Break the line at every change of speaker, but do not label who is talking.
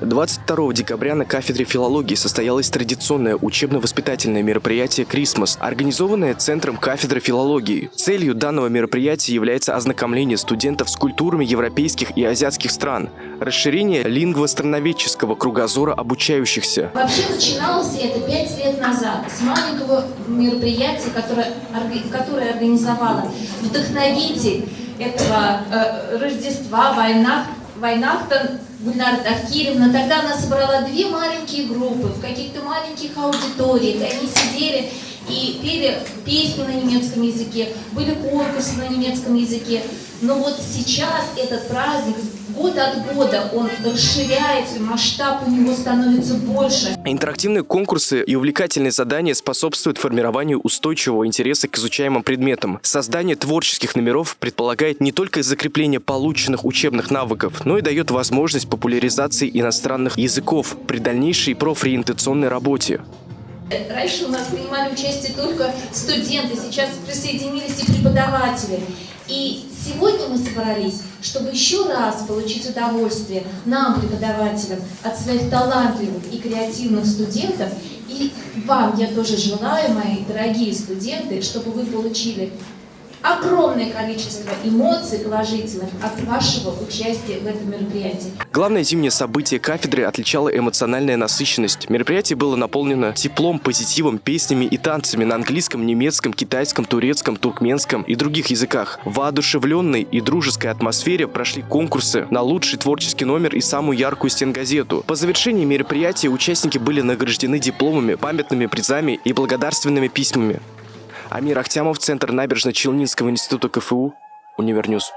22 декабря на кафедре филологии состоялось традиционное учебно-воспитательное мероприятие «Крисмас», организованное Центром кафедры филологии. Целью данного мероприятия является ознакомление студентов с культурами европейских и азиатских стран, расширение лингвостроноведческого кругозора обучающихся.
Вообще начиналось это пять лет назад с маленького мероприятия, которое, которое организовала вдохновитель этого э, Рождества, война, Войнахтон Гульнара Тавкиревна. Тогда она собрала две маленькие группы в каких-то маленьких аудиториях. Они сидели и пели песни на немецком языке, были конкурсы на немецком языке. Но вот сейчас этот праздник год от года он расширяется, масштаб у него становится больше.
Интерактивные конкурсы и увлекательные задания способствуют формированию устойчивого интереса к изучаемым предметам. Создание творческих номеров предполагает не только закрепление полученных учебных навыков, но и дает возможность популяризации иностранных языков при дальнейшей профориентационной работе.
Раньше у нас принимали участие только студенты, сейчас присоединились и преподаватели. И сегодня мы собрались, чтобы еще раз получить удовольствие нам, преподавателям, от своих талантливых и креативных студентов. И вам я тоже желаю, мои дорогие студенты, чтобы вы получили огромное количество эмоций положительных от вашего участия в этом мероприятии.
Главное зимнее событие кафедры отличало эмоциональная насыщенность. Мероприятие было наполнено теплом, позитивом, песнями и танцами на английском, немецком, китайском, турецком, туркменском и других языках. В воодушевленной и дружеской атмосфере прошли конкурсы на лучший творческий номер и самую яркую стенгазету. По завершении мероприятия участники были награждены дипломами, памятными призами и благодарственными письмами. Амир Ахтямов, Центр набережно-Челнинского института КФУ, Univer News.